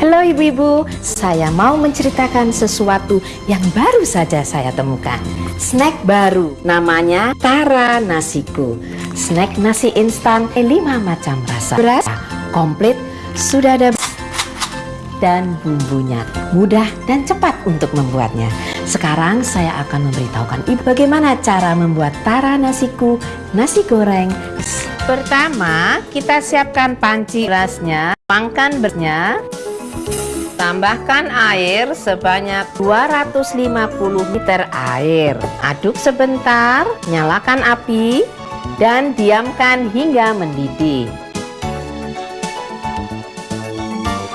Halo ibu-ibu, saya mau menceritakan sesuatu yang baru saja saya temukan. Snack baru, namanya Tara Nasiku. Snack nasi instan 5 macam rasa. Beras, komplit, sudah ada dan bumbunya mudah dan cepat untuk membuatnya. Sekarang saya akan memberitahukan ibu bagaimana cara membuat tara nasiku nasi goreng. Pertama kita siapkan panci berasnya pangkan berasnya Tambahkan air sebanyak 250 liter air. Aduk sebentar, nyalakan api, dan diamkan hingga mendidih.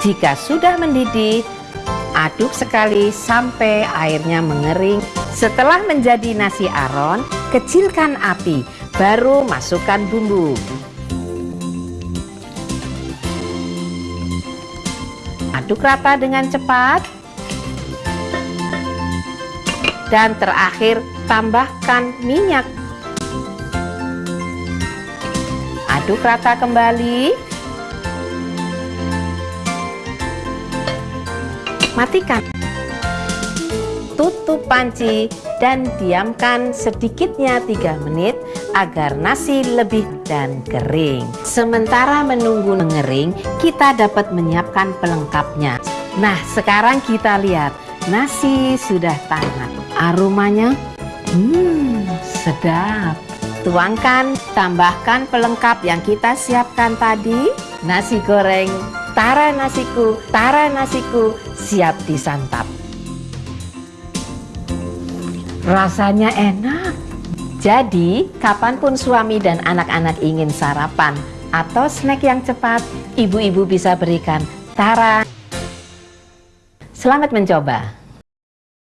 Jika sudah mendidih, aduk sekali sampai airnya mengering. Setelah menjadi nasi aron, kecilkan api, baru masukkan bumbu. Aduk rata dengan cepat. Dan terakhir tambahkan minyak. Aduk rata kembali. Matikan. Tutup panci dan diamkan sedikitnya 3 menit agar nasi lebih dan kering. Sementara menunggu mengering, kita dapat menyiapkan pelengkapnya. Nah, sekarang kita lihat nasi sudah hangat. Aromanya, hmm, sedap. Tuangkan, tambahkan pelengkap yang kita siapkan tadi. Nasi goreng, tara nasiku, tara nasiku, siap disantap. Rasanya enak. Jadi, kapan pun suami dan anak-anak ingin sarapan atau snack yang cepat, ibu-ibu bisa berikan Tara. Selamat mencoba.